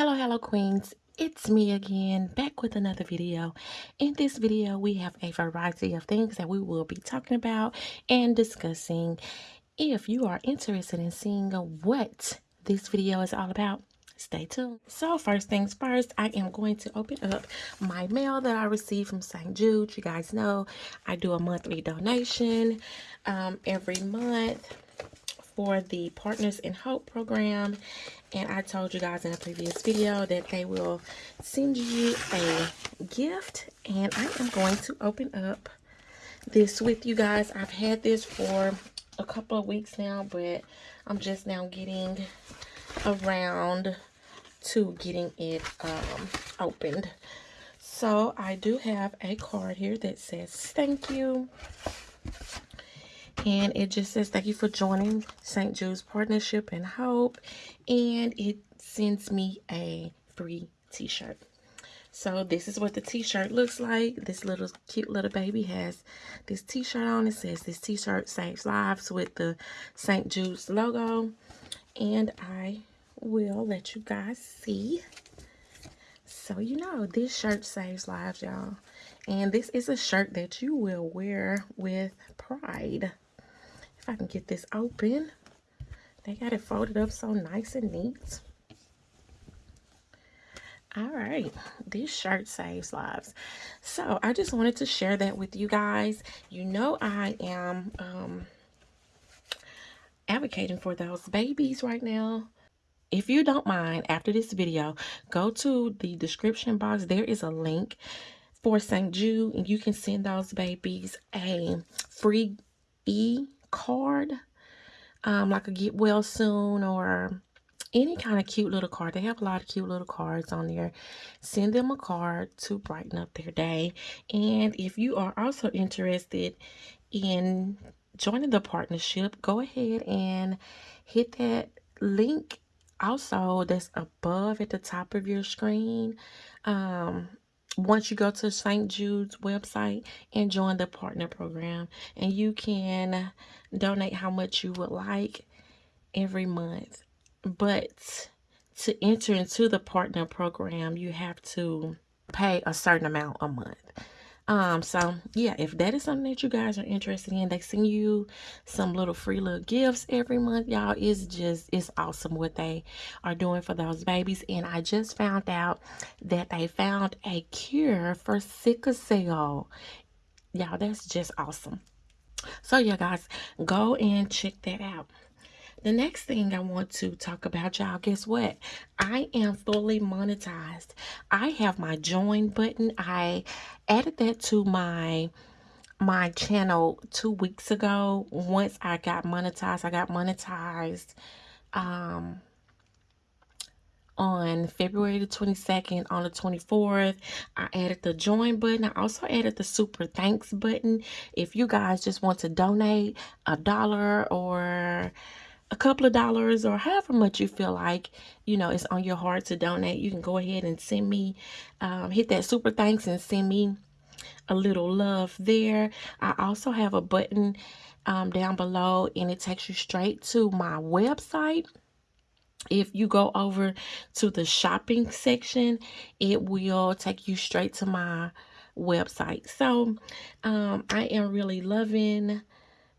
Hello, hello, queens. It's me again, back with another video. In this video, we have a variety of things that we will be talking about and discussing. If you are interested in seeing what this video is all about, stay tuned. So first things first, I am going to open up my mail that I received from St. Jude. You guys know I do a monthly donation um, every month for the Partners in Hope program. And I told you guys in a previous video that they will send you a gift. And I am going to open up this with you guys. I've had this for a couple of weeks now, but I'm just now getting around to getting it um, opened. So I do have a card here that says thank you and it just says thank you for joining St. Jude's Partnership and Hope. And it sends me a free t-shirt. So this is what the t-shirt looks like. This little cute little baby has this t-shirt on. It says this t-shirt saves lives with the St. Jude's logo. And I will let you guys see. So you know this shirt saves lives y'all. And this is a shirt that you will wear with pride if I can get this open. They got it folded up so nice and neat. All right, this shirt saves lives. So I just wanted to share that with you guys. You know I am um, advocating for those babies right now. If you don't mind, after this video, go to the description box. There is a link for St. Jude, and you can send those babies a free e card, um, like a get well soon or any kind of cute little card. They have a lot of cute little cards on there. Send them a card to brighten up their day. And if you are also interested in joining the partnership, go ahead and hit that link also that's above at the top of your screen. Um, once you go to St. Jude's website and join the partner program and you can donate how much you would like every month but to enter into the partner program you have to pay a certain amount a month um, so yeah, if that is something that you guys are interested in, they send you some little free little gifts every month, y'all. It's just, it's awesome what they are doing for those babies. And I just found out that they found a cure for sickle cell. Y'all, that's just awesome. So yeah, guys, go and check that out. The next thing I want to talk about, y'all, guess what? I am fully monetized. I have my join button. I added that to my my channel two weeks ago. Once I got monetized, I got monetized um on February the 22nd, on the 24th. I added the join button. I also added the super thanks button. If you guys just want to donate a dollar or a couple of dollars or however much you feel like you know it's on your heart to donate you can go ahead and send me um, hit that super thanks and send me a little love there. I also have a button um, down below and it takes you straight to my website. If you go over to the shopping section it will take you straight to my website. So um, i am really loving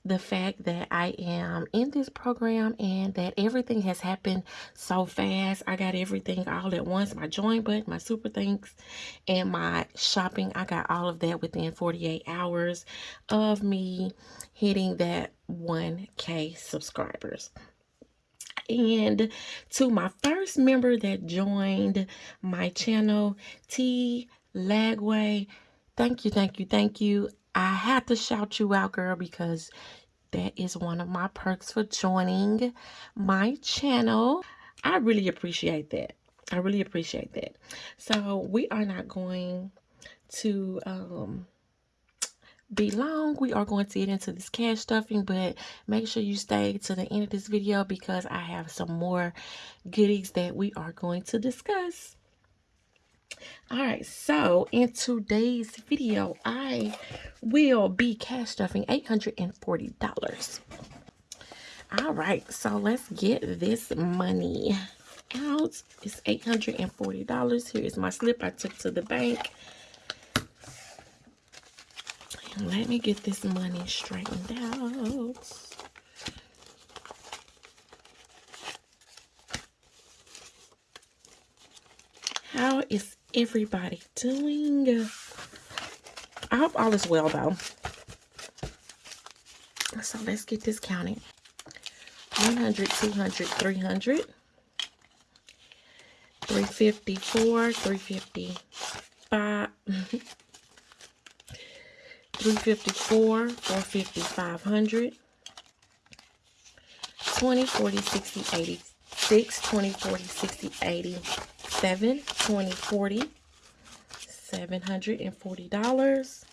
the fact that I am in this program and that everything has happened so fast. I got everything all at once. My join button, my super thanks, and my shopping. I got all of that within 48 hours of me hitting that 1K subscribers. And to my first member that joined my channel, T Lagway, thank you, thank you, thank you. I had to shout you out, girl, because that is one of my perks for joining my channel. I really appreciate that. I really appreciate that. So we are not going to um, be long. We are going to get into this cash stuffing, but make sure you stay to the end of this video because I have some more goodies that we are going to discuss all right so in today's video i will be cash stuffing 840 dollars all right so let's get this money out it's $840. Here is my slip I took to the bank. Let me get this money straightened out. How is everybody doing? I hope all is well though. So let's get this counted. 100, 200, 300, 354, 355, 354, 450, 500, 20, 40, 60, 86, 20, 40, 60, 87, 20, 40, $740.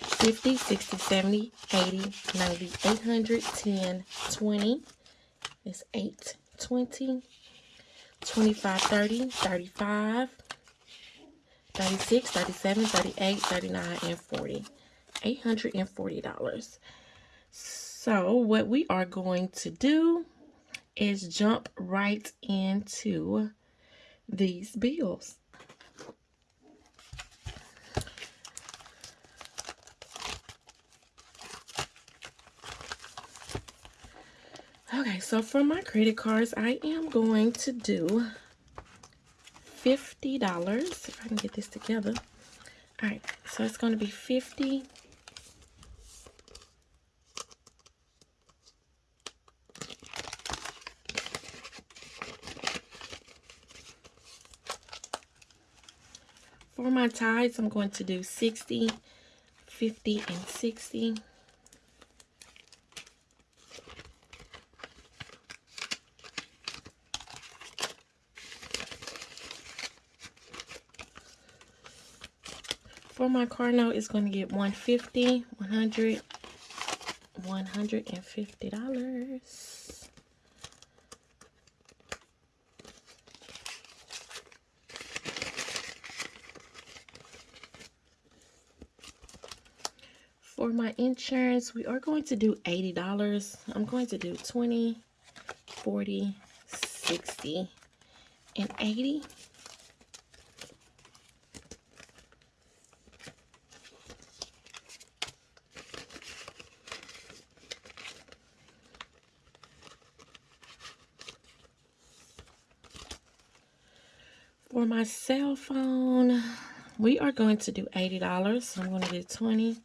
50, 60, 70, 80, 90, 800, 10, 20. It's 8, 20, 25, 30, 35, 36, 37, 38, 39, and 40. $840. So what we are going to do is jump right into these bills. Okay, so for my credit cards, I am going to do $50. If I can get this together. All right, so it's going to be 50 For my ties, I'm going to do 60, 50, and 60. For my car note, it's going to get 150, 100, 150 For my insurance, we are going to do $80. I'm going to do 20, 40, 60, and 80. For my cell phone, we are going to do $80. So I'm going to do 20,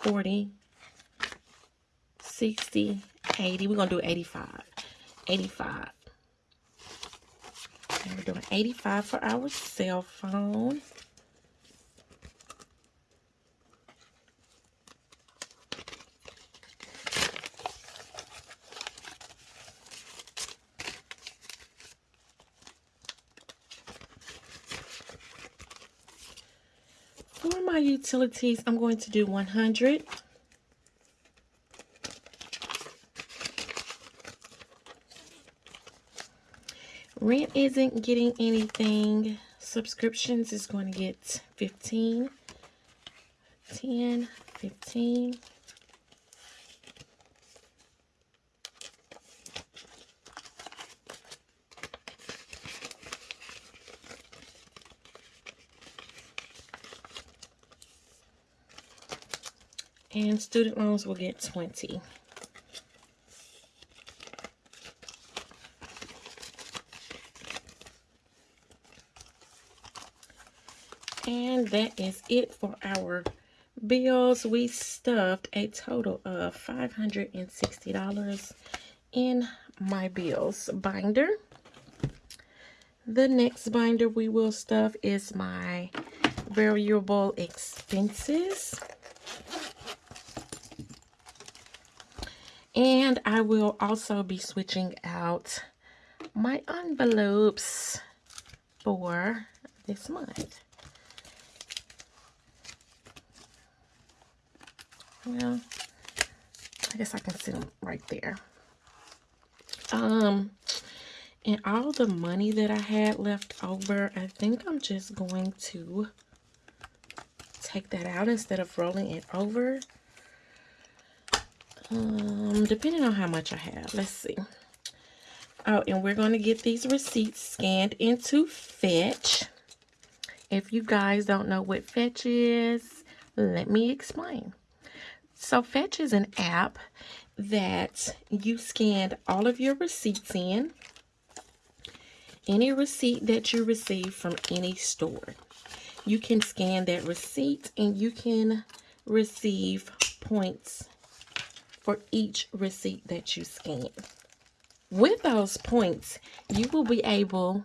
40, 60, 80. We're going to do 85. 85. And we're doing 85 for our cell phone. For my utilities, I'm going to do 100. Rent isn't getting anything. Subscriptions is going to get 15. 10, 15. And student loans will get 20. And that is it for our bills. We stuffed a total of $560 in my bills binder. The next binder we will stuff is my variable expenses. And I will also be switching out my envelopes for this month. Well, I guess I can sit them right there. Um, and all the money that I had left over, I think I'm just going to take that out instead of rolling it over. Um, depending on how much I have. Let's see. Oh, and we're going to get these receipts scanned into Fetch. If you guys don't know what Fetch is, let me explain. So Fetch is an app that you scan all of your receipts in. Any receipt that you receive from any store. You can scan that receipt and you can receive points for each receipt that you scan. With those points, you will be able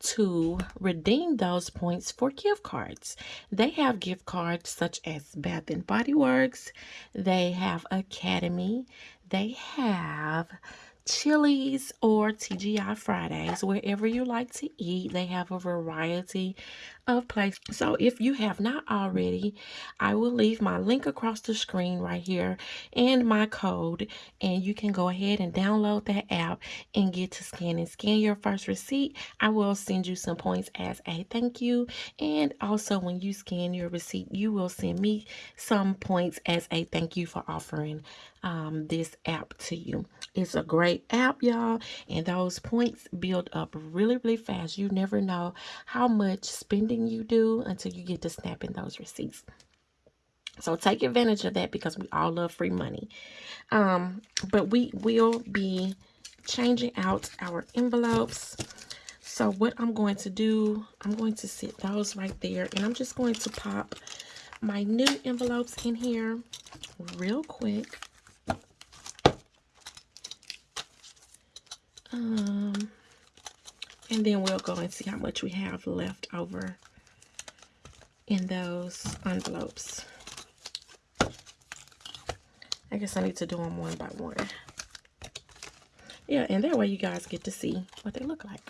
to redeem those points for gift cards. They have gift cards such as Bath and Body Works, they have Academy, they have Chili's or TGI Fridays, wherever you like to eat. They have a variety of places. So if you have not already, I will leave my link across the screen right here and my code. And you can go ahead and download that app and get to scan and scan your first receipt. I will send you some points as a thank you. And also when you scan your receipt, you will send me some points as a thank you for offering um, this app to you. It's a great app, y'all, and those points build up really, really fast. You never know how much spending you do until you get to snapping those receipts. So take advantage of that because we all love free money. Um, but we will be changing out our envelopes. So what I'm going to do, I'm going to sit those right there and I'm just going to pop my new envelopes in here real quick. Um, and then we'll go and see how much we have left over in those envelopes. I guess I need to do them one by one. Yeah, and that way you guys get to see what they look like.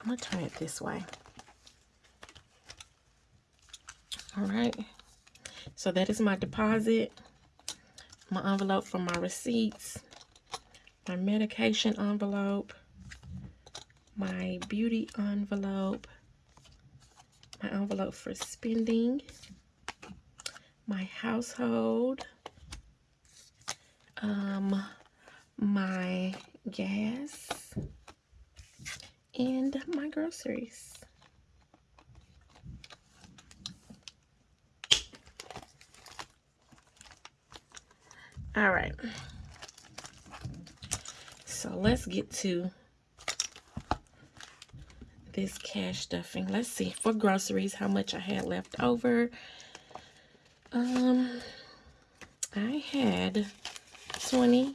I'm going to turn it this way. All right. So that is my deposit, my envelope for my receipts, my medication envelope, my beauty envelope, my envelope for spending, my household, um, my gas, and my groceries. All right. So let's get to this cash stuffing. Let's see for groceries how much I had left over. Um, I had 20,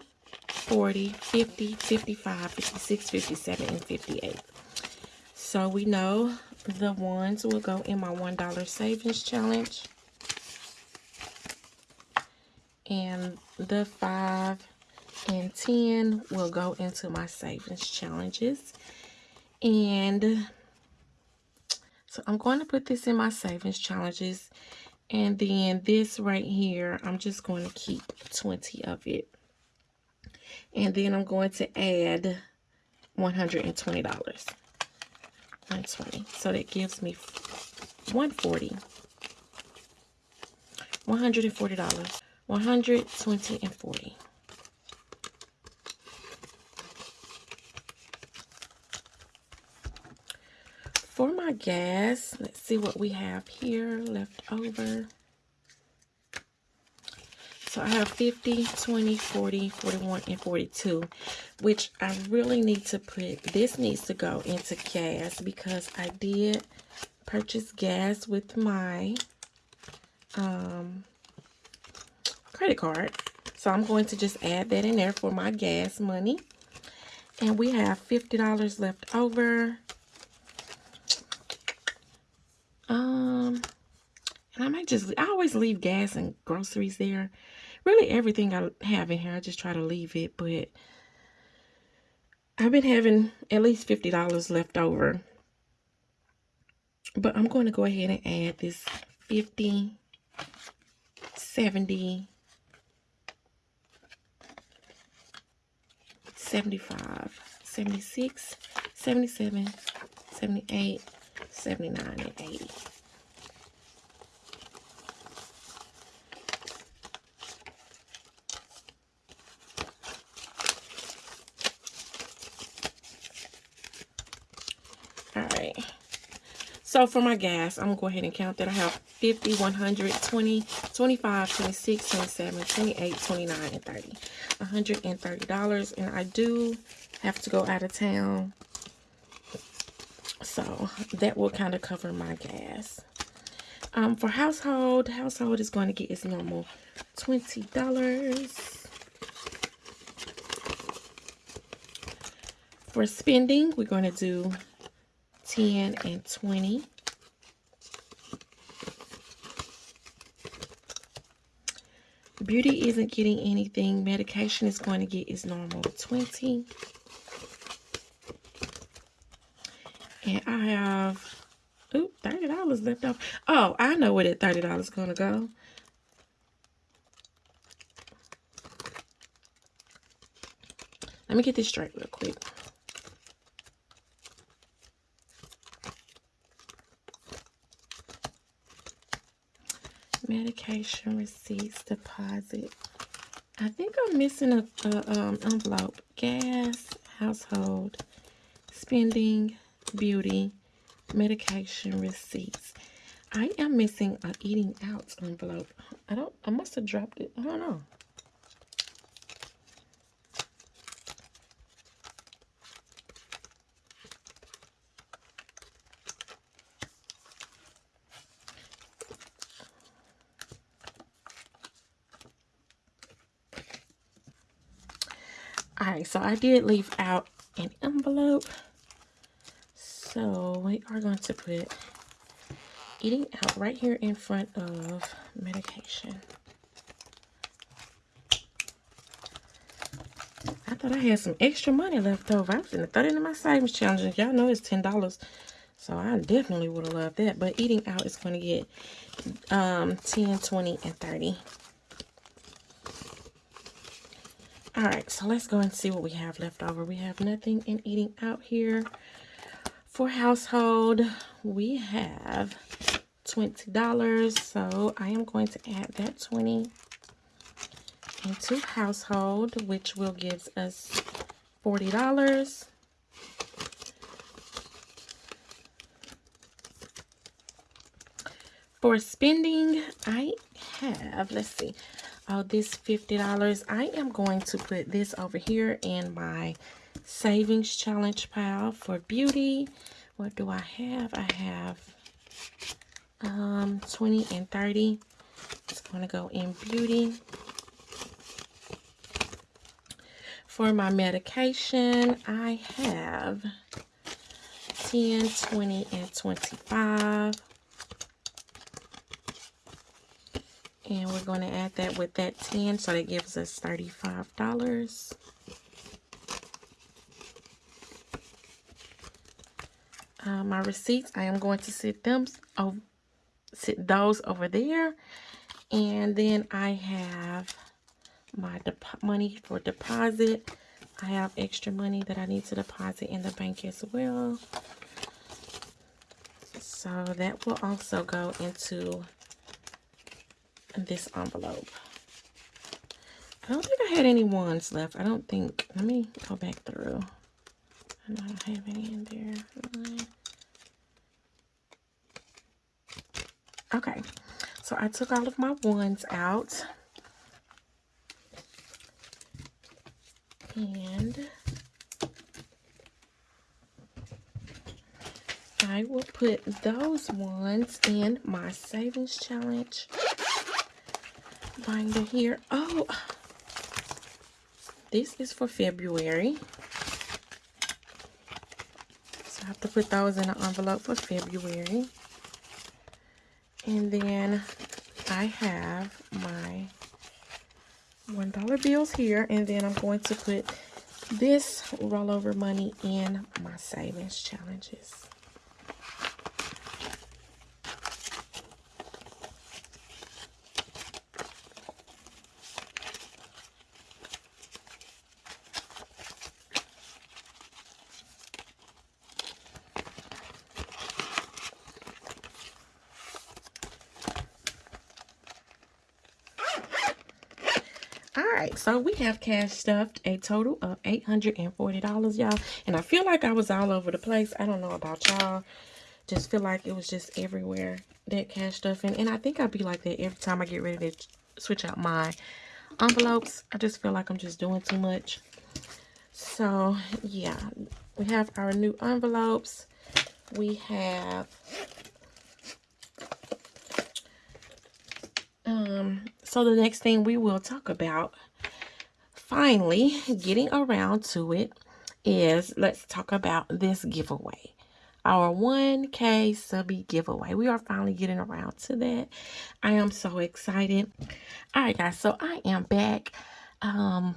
40, 50, 55, 56, 57, and 58. So we know the ones will go in my $1 savings challenge. And the 5 and 10 will go into my savings challenges. And so I'm going to put this in my savings challenges. And then this right here, I'm just going to keep 20 of it. And then I'm going to add $120. 120 So that gives me 140 $140. 120 and 40 for my gas, let's see what we have here left over. So I have 50, 20, 40, 41, and 42, which I really need to put, this needs to go into gas because I did purchase gas with my um, credit card. So I'm going to just add that in there for my gas money. And we have $50 left over. Um, and I might just, I always leave gas and groceries there. Really everything I have in here, I just try to leave it. But I've been having at least $50 left over. But I'm going to go ahead and add this 50, 70, 75, 76, 77, 78, 79 and 80. So for my gas, I'm going to go ahead and count that. I have 50, 100, 20, 25, 26, 27, 28, 29, and 30. $130. And I do have to go out of town. So that will kind of cover my gas. Um, for household, household is going to get its normal $20. For spending, we're going to do 10 and 20. Beauty isn't getting anything. Medication is going to get its normal 20. And I have, ooh, $30 left off. Oh, I know where that $30 is going to go. Let me get this straight real quick. Medication receipts deposit. I think I'm missing a, a um, envelope. Gas, household, spending, beauty, medication receipts. I am missing a eating out envelope. I don't, I must have dropped it. I don't know. Alright, so I did leave out an envelope. So we are going to put eating out right here in front of medication. I thought I had some extra money left over. I was to throw it into my savings challenge. Y'all know it's $10. So I definitely would have loved that. But eating out is going to get um, 10, 20, and 30. All right, so let's go and see what we have left over. We have nothing in eating out here. For household, we have $20. So I am going to add that 20 into household, which will give us $40. For spending, I have, let's see, oh, this $50. I am going to put this over here in my savings challenge pile for beauty. What do I have? I have um, 20 and 30. It's going to go in beauty. For my medication, I have 10, 20, and 25. And we're going to add that with that 10, so that gives us $35. Uh, my receipts, I am going to sit them, oh, sit those over there. And then I have my money for deposit. I have extra money that I need to deposit in the bank as well. So that will also go into this envelope. I don't think I had any ones left. I don't think. Let me go back through. I don't have any in there. Okay. So I took all of my ones out. And I will put those ones in my savings challenge binder here. Oh, this is for February. So I have to put those in an envelope for February. And then I have my $1 bills here. And then I'm going to put this rollover money in my savings challenges. Right, so we have cash stuffed a total of $840, y'all. And I feel like I was all over the place. I don't know about y'all. just feel like it was just everywhere that cash stuffing and i think i'd be like that every time i get ready to switch out my envelopes i just feel like i'm just doing too much so yeah we have our new envelopes we have um so the next thing we will talk about finally getting around to it is let's talk about this giveaway. Our 1k subby giveaway. We are finally getting around to that. I am so excited. All right guys so i am back. Um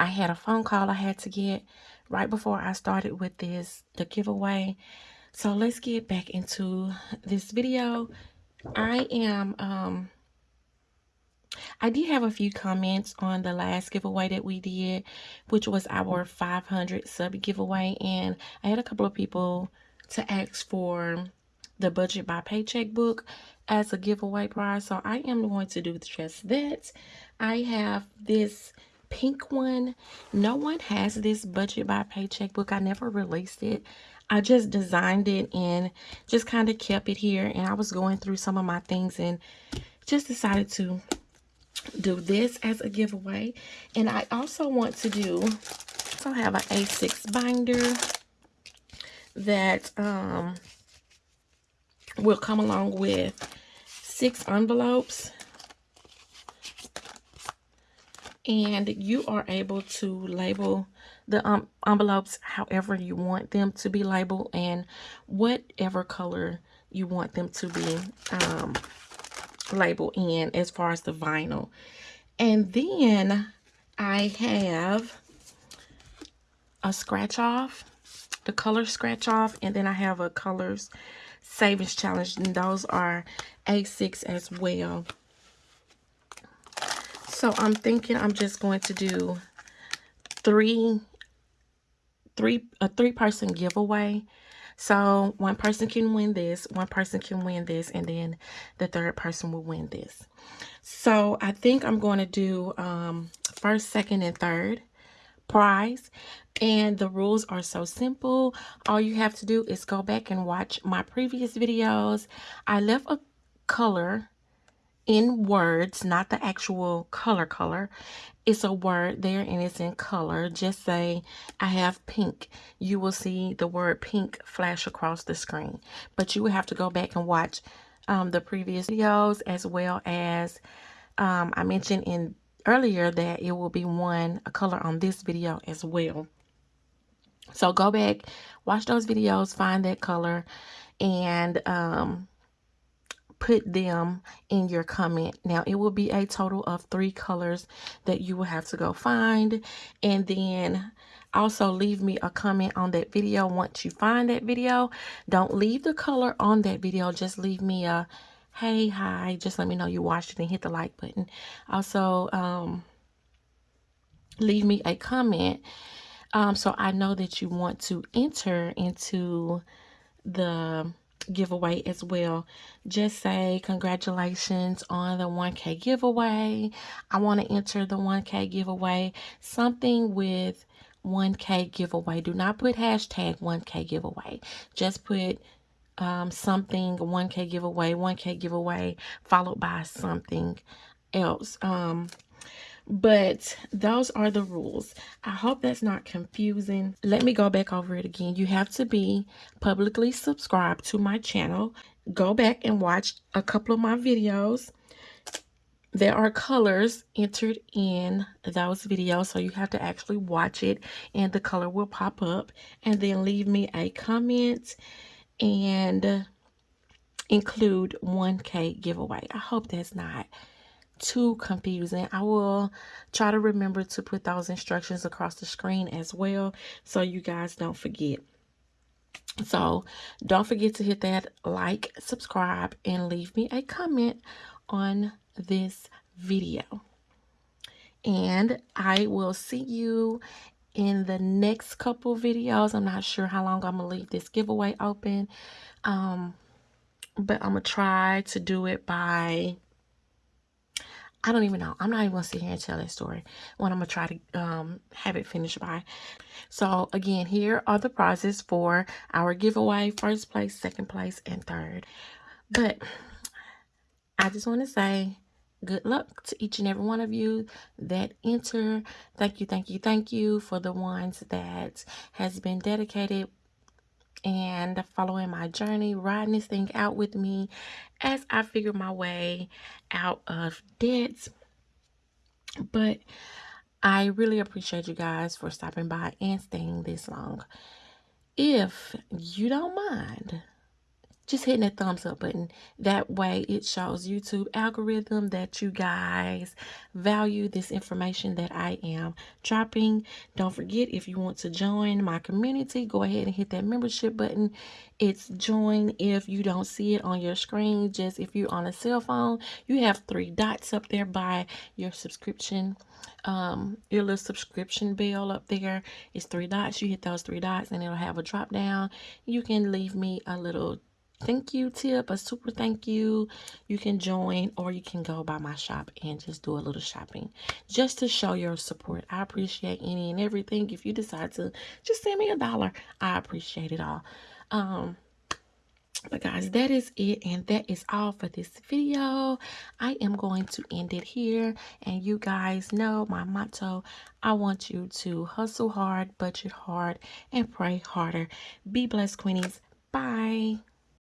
i had a phone call i had to get right before i started with this the giveaway. So let's get back into this video i am um I did have a few comments on the last giveaway that we did, which was our 500 sub giveaway. And I had a couple of people to ask for the budget by paycheck book as a giveaway prize. So I am going to do just that. I have this pink one. No one has this budget by paycheck book. I never released it. I just designed it and just kind of kept it here. And I was going through some of my things and just decided to do this as a giveaway. And I also want to do, so I have an A6 binder that um, will come along with six envelopes. And you are able to label the um, envelopes however you want them to be labeled and whatever color you want them to be um, label in as far as the vinyl. And then I have a scratch off, the color scratch off, and then I have a colors savings challenge, and those are A6 as well. So I'm thinking I'm just going to do three, three, a three person giveaway so one person can win this, one person can win this, and then the third person will win this. So I think I'm going to do um, first, second, and third prize. And the rules are so simple. All you have to do is go back and watch my previous videos. I left a color in words, not the actual color color. It's a word there and it's in color. Just say, I have pink. You will see the word pink flash across the screen. But you will have to go back and watch um, the previous videos as well as um, I mentioned in earlier that it will be one a color on this video as well. So go back, watch those videos, find that color, and um, put them in your comment. Now, it will be a total of three colors that you will have to go find. And then also leave me a comment on that video once you find that video. Don't leave the color on that video. Just leave me a hey, hi. Just let me know you watched it and hit the like button. Also, um, leave me a comment um, so I know that you want to enter into the giveaway as well. Just say congratulations on the 1K giveaway. I want to enter the 1K giveaway. Something with 1K giveaway. Do not put hashtag 1K giveaway. Just put um, something 1K giveaway, 1K giveaway, followed by something else. Um, but those are the rules. I hope that's not confusing. Let me go back over it again. You have to be publicly subscribed to my channel. Go back and watch a couple of my videos. There are colors entered in those videos, so you have to actually watch it and the color will pop up. And then leave me a comment and include 1K giveaway. I hope that's not too confusing. I will try to remember to put those instructions across the screen as well so you guys don't forget. So don't forget to hit that like, subscribe, and leave me a comment on this video. And I will see you in the next couple videos. I'm not sure how long I'm to leave this giveaway open. Um, but I'm to try to do it by I don't even know. I'm not even gonna sit here and tell that story when I'm gonna try to um, have it finished by. So again, here are the prizes for our giveaway: first place, second place, and third. But I just want to say good luck to each and every one of you that enter. Thank you, thank you, thank you for the ones that has been dedicated and following my journey, riding this thing out with me as I figure my way out of debt. But I really appreciate you guys for stopping by and staying this long. If you don't mind, just hitting that thumbs up button. That way it shows YouTube algorithm that you guys value this information that I am dropping. Don't forget if you want to join my community, go ahead and hit that membership button. It's join if you don't see it on your screen. Just if you're on a cell phone, you have three dots up there by your subscription um your little subscription bell up there is three dots you hit those three dots and it'll have a drop down you can leave me a little thank you tip, a super thank you. You can join or you can go by my shop and just do a little shopping just to show your support. I appreciate any and everything. If you decide to just send me a dollar, I appreciate it all. Um, but guys that is it and that is all for this video i am going to end it here and you guys know my motto i want you to hustle hard budget hard and pray harder be blessed queenies bye